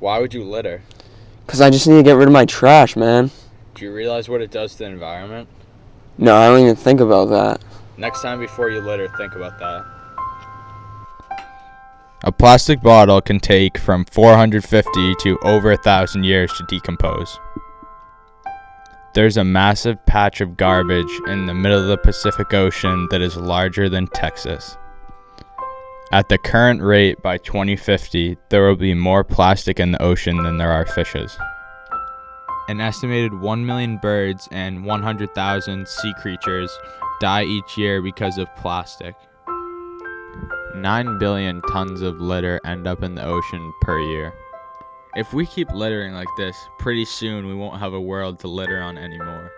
Why would you litter? Because I just need to get rid of my trash, man. Do you realize what it does to the environment? No, I don't even think about that. Next time before you litter, think about that. A plastic bottle can take from 450 to over a thousand years to decompose. There's a massive patch of garbage in the middle of the Pacific Ocean that is larger than Texas. At the current rate, by 2050, there will be more plastic in the ocean than there are fishes. An estimated 1 million birds and 100,000 sea creatures die each year because of plastic. 9 billion tons of litter end up in the ocean per year. If we keep littering like this, pretty soon we won't have a world to litter on anymore.